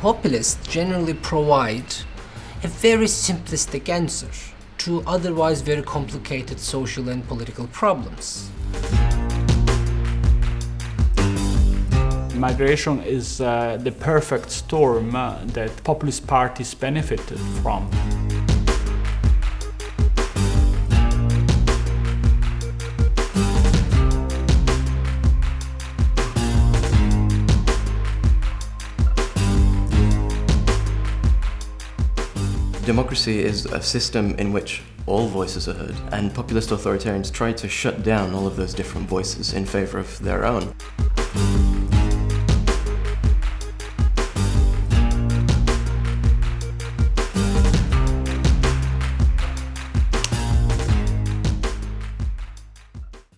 Populists generally provide a very simplistic answer to otherwise very complicated social and political problems. Migration is uh, the perfect storm uh, that populist parties benefited from. Democracy is a system in which all voices are heard, and populist authoritarians try to shut down all of those different voices in favour of their own.